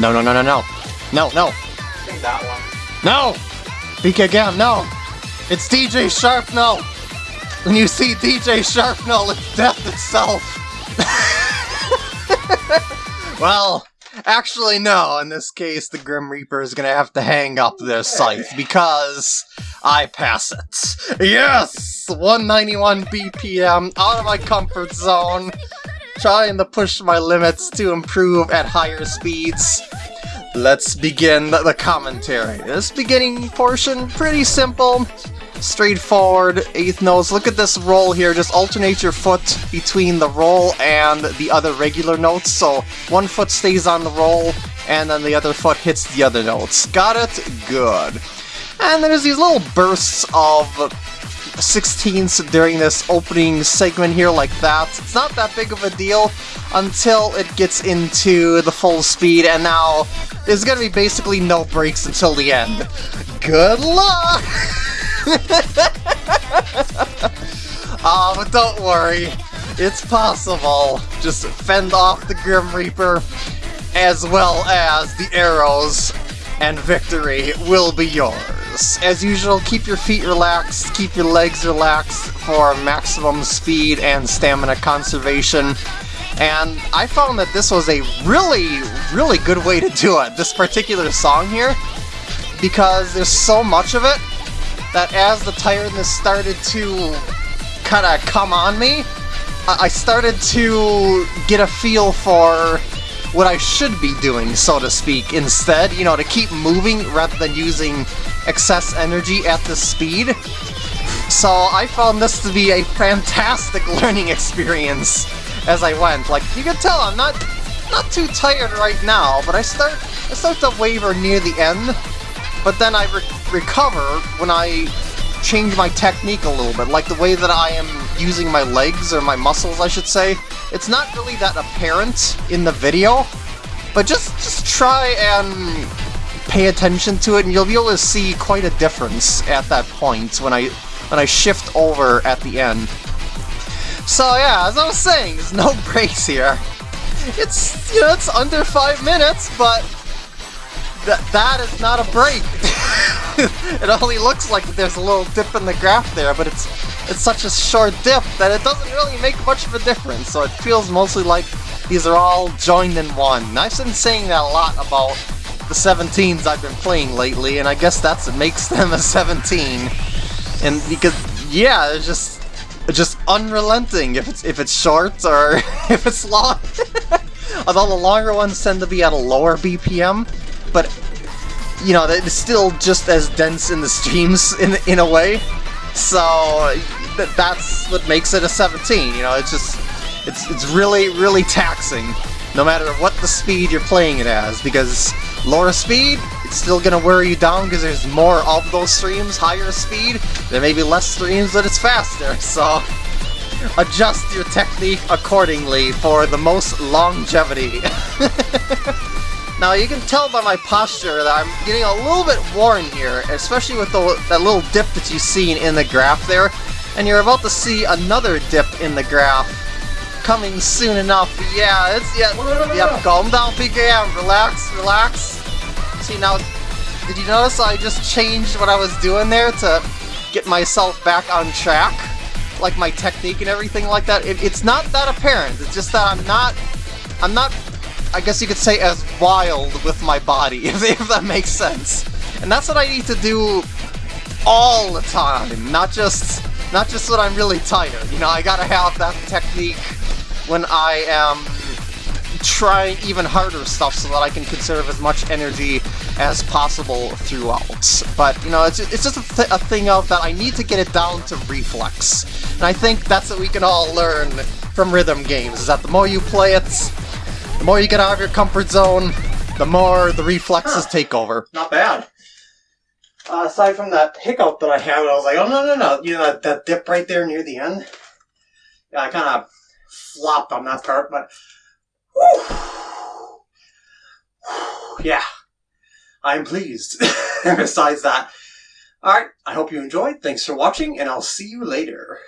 No, no, no, no, no. No, no. No! PKM! no! It's DJ Sharp, no! When you see DJ Sharp, no, it's death itself! well, actually, no. In this case, the Grim Reaper is gonna have to hang up their scythe because I pass it. Yes! 191 BPM, out of my comfort zone, trying to push my limits to improve at higher speeds. Let's begin the commentary. This beginning portion, pretty simple, straightforward, eighth notes. Look at this roll here, just alternate your foot between the roll and the other regular notes, so one foot stays on the roll, and then the other foot hits the other notes. Got it? Good. And there's these little bursts of 16ths during this opening segment here like that. It's not that big of a deal until it gets into the full speed, and now there's gonna be basically no breaks until the end. Good luck! Ah, but don't worry, it's possible. Just fend off the Grim Reaper, as well as the arrows, and victory will be yours. As usual, keep your feet relaxed, keep your legs relaxed for maximum speed and stamina conservation. And I found that this was a really, really good way to do it, this particular song here, because there's so much of it that as the tiredness started to kind of come on me, I started to get a feel for what I should be doing, so to speak, instead, you know, to keep moving rather than using excess energy at this speed. So I found this to be a fantastic learning experience as I went. Like, you can tell I'm not not too tired right now, but I start I start to waver near the end, but then I re recover when I change my technique a little bit, like the way that I am using my legs, or my muscles, I should say. It's not really that apparent in the video, but just, just try and pay attention to it, and you'll be able to see quite a difference at that point when I when I shift over at the end. So yeah, as I was saying, there's no breaks here. It's, you know, it's under five minutes, but that that is not a break. it only looks like there's a little dip in the graph there, but it's it's such a short dip that it doesn't really make much of a difference, so it feels mostly like these are all joined in one. I've been saying that a lot about the 17s I've been playing lately, and I guess that's what makes them a 17. And because, yeah, it's just just unrelenting if it's if it's short or if it's long. Although the longer ones tend to be at a lower BPM, but you know, it's still just as dense in the streams in in a way. So that's what makes it a 17. You know, it's just it's it's really really taxing, no matter what the speed you're playing it as, because lower speed it's still gonna wear you down because there's more of those streams. Higher speed, there may be less streams, but it's faster. So adjust your technique accordingly for the most longevity. Now you can tell by my posture that I'm getting a little bit worn here, especially with the, that little dip that you've seen in the graph there. And you're about to see another dip in the graph coming soon enough. Yeah, it's yeah, yep, calm down PKM, relax, relax. See now, did you notice I just changed what I was doing there to get myself back on track? Like my technique and everything like that. It, it's not that apparent, it's just that I'm not, I'm not I guess you could say, as wild with my body, if, if that makes sense. And that's what I need to do all the time, not just not just when I'm really tired. You know, I gotta have that technique when I am trying even harder stuff so that I can conserve as much energy as possible throughout. But, you know, it's, it's just a, th a thing of that I need to get it down to reflex. And I think that's what we can all learn from rhythm games, is that the more you play it, the more you get out of your comfort zone, the more the reflexes huh. take over. Not bad. Uh, aside from that hiccup that I had, I was like, oh no, no, no, you know, that, that dip right there near the end? Yeah, I kind of flopped on that part, but... Whew, yeah, I'm pleased. Besides that. Alright, I hope you enjoyed. Thanks for watching, and I'll see you later.